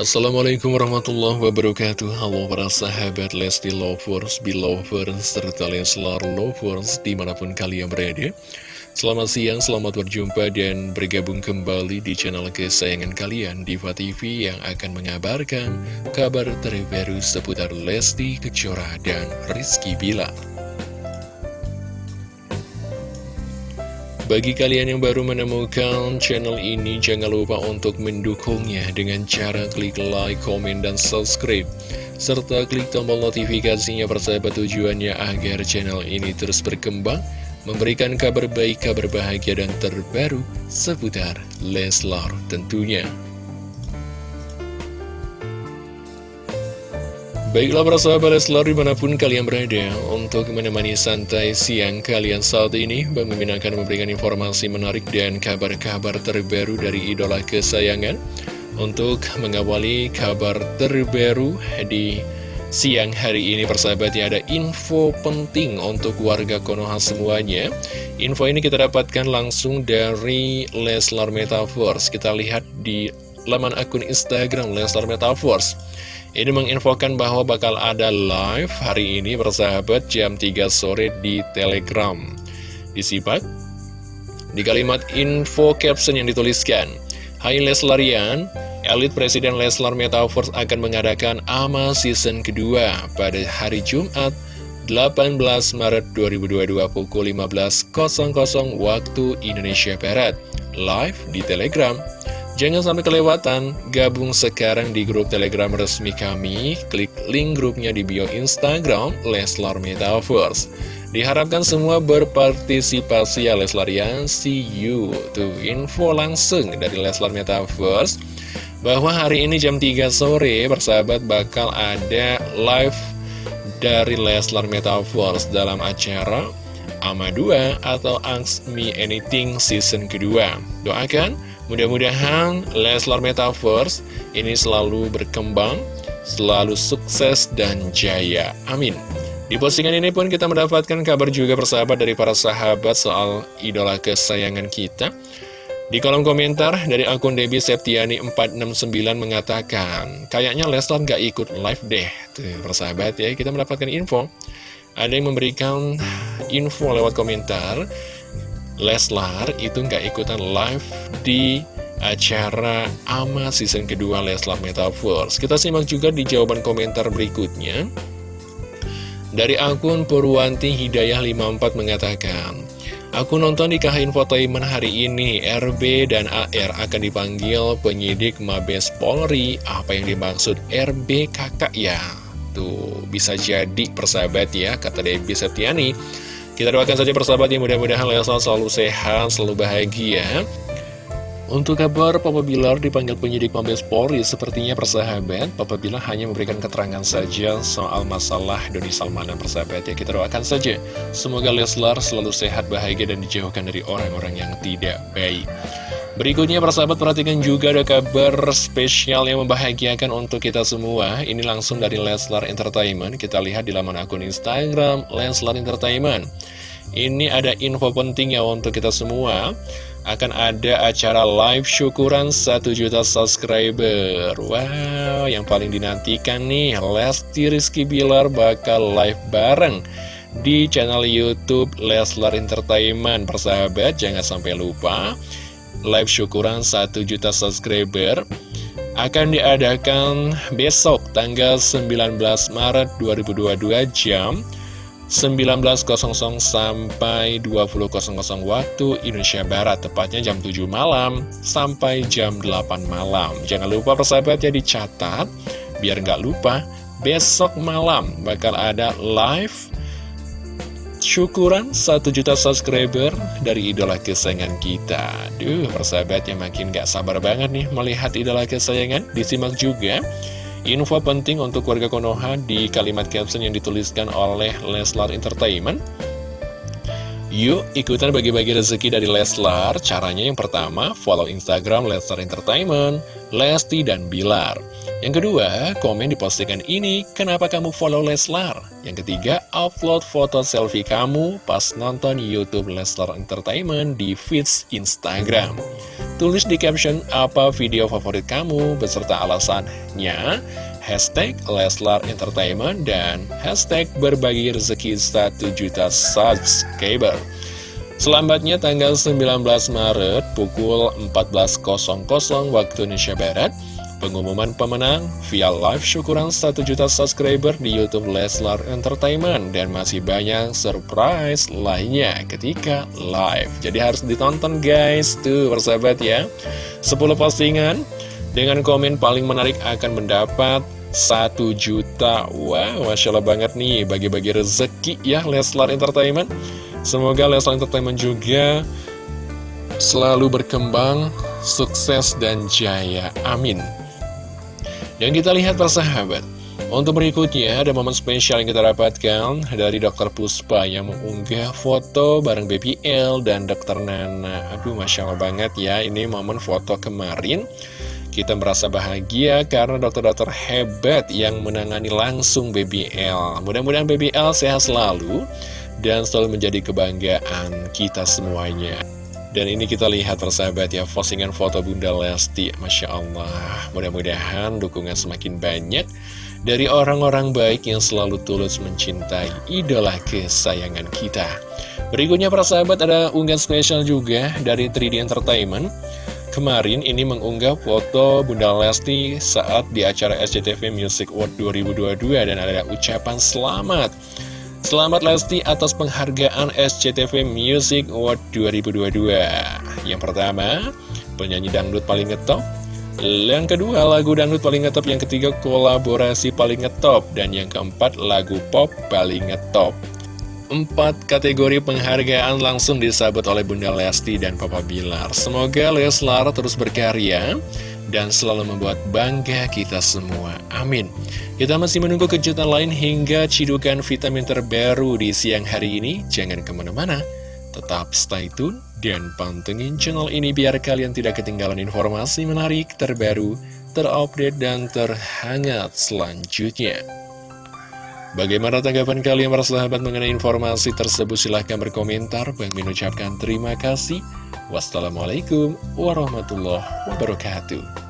Assalamualaikum warahmatullahi wabarakatuh. Halo para sahabat Lesti Lovers, Belovers, serta Leslar Lovers di mana pun kalian berada. Selamat siang, selamat berjumpa dan bergabung kembali di channel kesayangan kalian Diva TV yang akan mengabarkan kabar terbaru seputar Lesti Kejora dan Rizky Bilar Bagi kalian yang baru menemukan channel ini, jangan lupa untuk mendukungnya dengan cara klik like, komen, dan subscribe. Serta klik tombol notifikasinya persahabat tujuannya agar channel ini terus berkembang, memberikan kabar baik, kabar bahagia, dan terbaru seputar Leslar tentunya. Baiklah para sahabat Leslar di mana pun kalian berada Untuk menemani santai siang kalian saat ini Bang Mimin akan memberikan informasi menarik dan kabar-kabar terbaru dari idola kesayangan. Untuk mengawali kabar terbaru di siang hari ini persahabat ya Ada info penting untuk warga Konoha semuanya. Info ini kita dapatkan langsung dari Leslar Metaverse. Kita lihat di laman akun Instagram Leslar Metaverse ini menginfokan bahwa bakal ada live hari ini bersahabat jam 3 sore di Telegram. Disimak di kalimat info caption yang dituliskan. Hai Leslarian, elit Presiden Leslar Metaverse akan mengadakan AMA season kedua pada hari Jumat 18 Maret 2022 pukul 15.00 waktu Indonesia Barat. Live di Telegram. Jangan sampai kelewatan, gabung sekarang di grup telegram resmi kami, klik link grupnya di bio Instagram, Leslar Metaverse. Diharapkan semua berpartisipasi ya Leslarian, see you. Tuh info langsung dari Leslar Metaverse, bahwa hari ini jam 3 sore, persahabat bakal ada live dari Leslar Metaverse dalam acara AMA 2 atau Ask Me Anything season kedua. Doakan Mudah-mudahan Leslar Metaverse ini selalu berkembang, selalu sukses dan jaya. Amin. Di postingan ini pun kita mendapatkan kabar juga persahabat dari para sahabat soal idola kesayangan kita. Di kolom komentar dari akun Debbie Septiani 469 mengatakan, kayaknya Leslar nggak ikut live deh. Tuh, persahabat ya, kita mendapatkan info. Ada yang memberikan info lewat komentar. Leslar itu nggak ikutan live di acara AMA season kedua Leslar Metaverse. Kita simak juga di jawaban komentar berikutnya. Dari akun Purwanti Hidayah 54 mengatakan, Aku nonton di KH Infotainment hari ini, RB dan AR akan dipanggil penyidik Mabes Polri. Apa yang dimaksud RB kakak ya? Tuh, bisa jadi persahabat ya, kata Debbie Setiani. Kita doakan saja persahabat yang mudah-mudahan Leslar selalu sehat, selalu bahagia. Untuk kabar Papa Bilar dipanggil penyidik Mabes Polri, sepertinya persahabat, Papa Bilar hanya memberikan keterangan saja soal masalah Doni Salman dan persahabat ya. Kita doakan saja, semoga Leslar selalu sehat, bahagia, dan dijauhkan dari orang-orang yang tidak baik. Berikutnya persahabat perhatikan juga ada kabar spesial yang membahagiakan untuk kita semua. Ini langsung dari Leslar Entertainment. Kita lihat di laman akun Instagram Leslar Entertainment. Ini ada info penting ya untuk kita semua. Akan ada acara live syukuran 1 juta subscriber. Wow, yang paling dinantikan nih Lesti Rizky Bilar bakal live bareng di channel Youtube Leslar Entertainment. Persahabat, jangan sampai lupa live syukuran 1 juta subscriber akan diadakan besok tanggal 19 Maret 2022 jam 19.00 sampai 20.00 waktu Indonesia Barat Tepatnya jam 7 malam sampai jam 8 malam. Jangan lupa persahabat ya dicatat Biar nggak lupa Besok malam bakal ada live syukuran 1 juta subscriber dari idola kesayangan kita. Duh, persahabatnya makin gak sabar banget nih melihat idola kesayangan. Disimak juga info penting untuk warga Konoha di kalimat caption yang dituliskan oleh Leslar Entertainment Yuk ikutan bagi-bagi rezeki dari Leslar. Caranya yang pertama follow Instagram Leslar Entertainment Lesti dan Bilar. Yang kedua komen di postingan ini Kenapa kamu follow Leslar? Yang ketiga upload foto selfie kamu Pas nonton Youtube Leslar Entertainment di feeds Instagram. Tulis di caption apa video favorit kamu beserta alasannya Hashtag Leslar Entertainment dan hashtag berbagi rezeki 1 juta subscriber. Selambatnya tanggal 19 Maret pukul 14.00 waktu Indonesia Barat Pengumuman pemenang via live syukuran 1 juta subscriber di Youtube Leslar Entertainment Dan masih banyak surprise lainnya ketika live. Jadi harus ditonton guys, tuh persahabat ya. 10 postingan dengan komen paling menarik akan mendapat 1 juta Wow, Masya Allah banget nih bagi-bagi rezeki ya Leslar Entertainment Semoga Leslar Entertainment juga selalu berkembang, sukses dan jaya. Amin. Dan kita lihat persahabat Untuk berikutnya ada momen spesial yang kita dapatkan Dari Dr. Puspa yang mengunggah foto bareng Baby L dan Dr. Nana Aduh Masya Allah banget ya Ini momen foto kemarin kita merasa bahagia karena dokter-dokter hebat yang menangani langsung BBL. Mudah-mudahan BBL sehat selalu dan selalu menjadi kebanggaan kita semuanya. Dan ini kita lihat persahabat ya, postingan foto Bunda Lesti, Masya Allah. Mudah-mudahan dukungan semakin banyak dari orang-orang baik yang selalu tulus mencintai idola kesayangan kita. Berikutnya persahabat ada unggahan spesial juga dari 3D Entertainment. Kemarin ini mengunggah foto Bunda Lesti saat di acara SCTV Music Award 2022 dan ada ucapan selamat. Selamat Lesti atas penghargaan SCTV Music Award 2022 Yang pertama, penyanyi dangdut paling ngetop. Yang kedua, lagu dangdut paling ngetop. Yang ketiga, kolaborasi paling ngetop. Dan yang keempat, lagu pop paling ngetop Empat kategori penghargaan langsung disabut oleh Bunda Lesti dan Papa Bilar Semoga Leslar terus berkarya dan selalu membuat bangga kita semua. Amin. Kita masih menunggu kejutan lain hingga cidukan vitamin terbaru di siang hari ini. Jangan ke mana-mana. Tetap stay tune dan pantengin channel ini biar kalian tidak ketinggalan informasi menarik, terbaru, terupdate, dan terhangat selanjutnya. Bagaimana tanggapan kalian para sahabat mengenai informasi tersebut? Silahkan berkomentar. Bang mengucapkan terima kasih. Wassalamualaikum warahmatullahi wabarakatuh.